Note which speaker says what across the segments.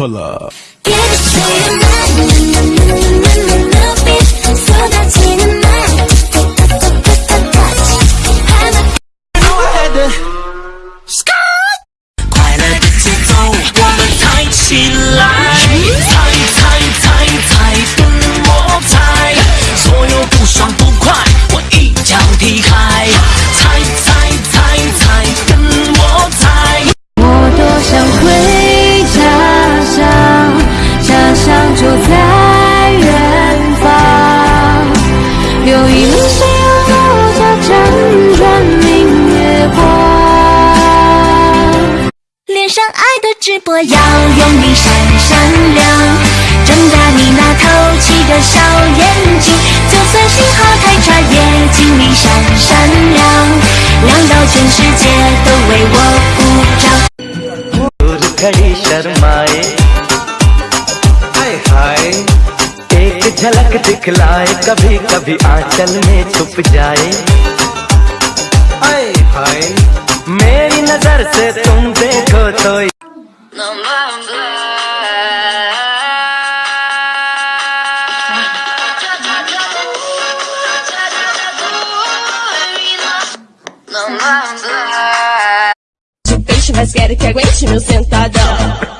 Speaker 1: pull up.
Speaker 2: Get 直播要用力闪闪亮，睁大你那透气的小眼睛，就算信号太差也尽力闪闪亮，亮到全世界都为我鼓掌。
Speaker 3: दूर खड़ी शर्माए हाय हाय एक झलक दिखलाए कभी कभी आंचल में छुप जाए हाय हाय मेरी नजर से तुम देखो तो
Speaker 4: De peixe, mas quero que aguente meu sentadão.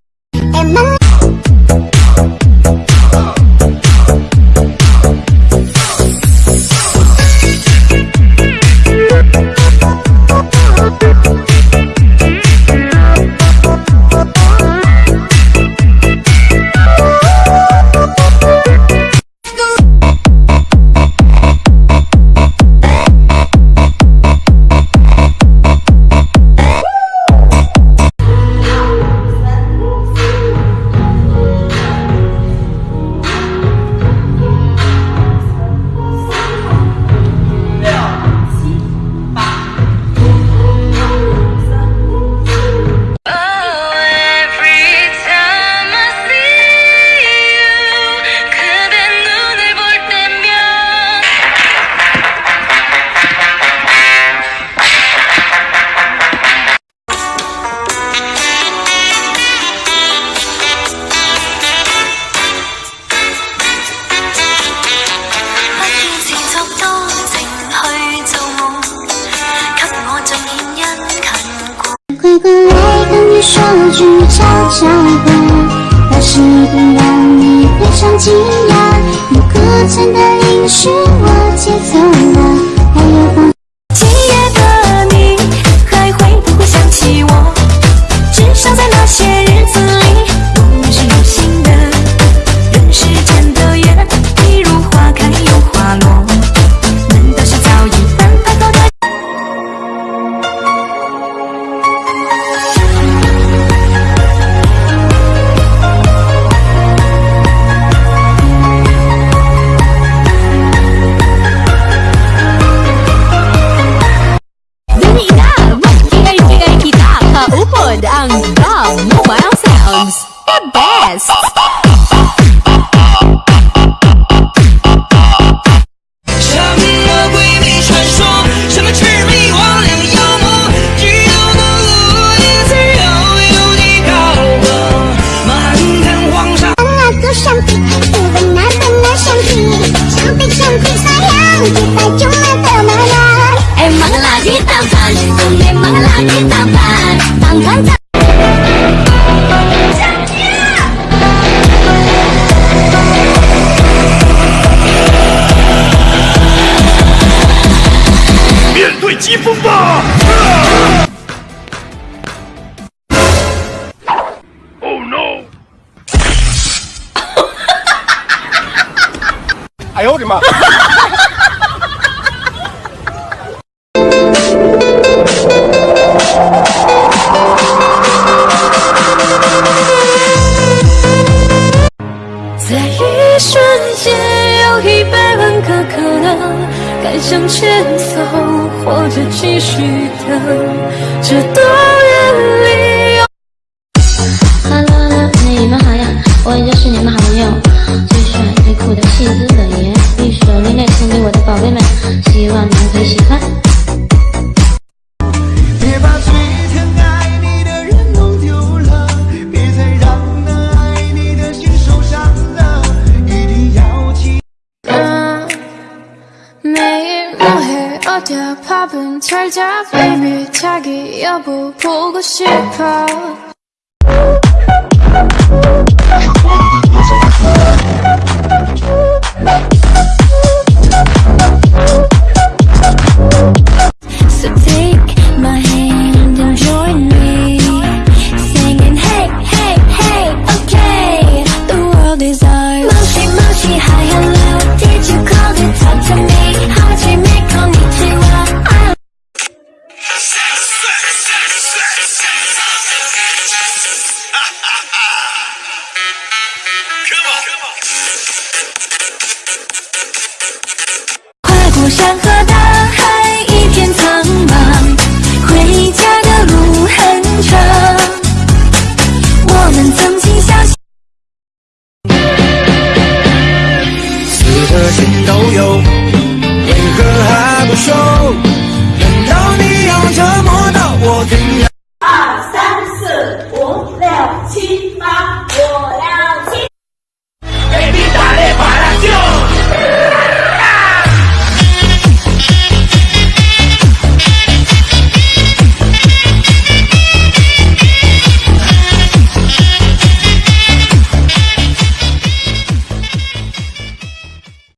Speaker 2: 笑话，但是一定让
Speaker 5: 你非常惊讶。有库存的零食，我解锁。Yes. 面对疾风吧！Oh no！哎呦我的妈！
Speaker 1: 该向前走或者继续等这冬夜里有哈喽你们好呀我依是你
Speaker 2: 们好朋友。 어디야? 밥은 잘자 baby. 자기 여보 보고 싶어.
Speaker 6: 山河